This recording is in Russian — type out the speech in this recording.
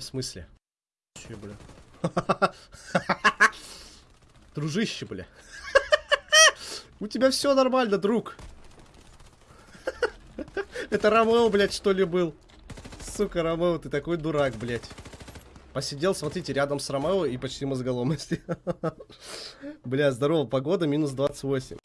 в смысле? Че, бля? Дружище, бля. У тебя все нормально, друг. Это Ромео, блядь, что ли, был? Сука, Ромео, ты такой дурак, блядь. Посидел, смотрите, рядом с Ромео и почти мозголомости. Бля, здорово, погода минус 28.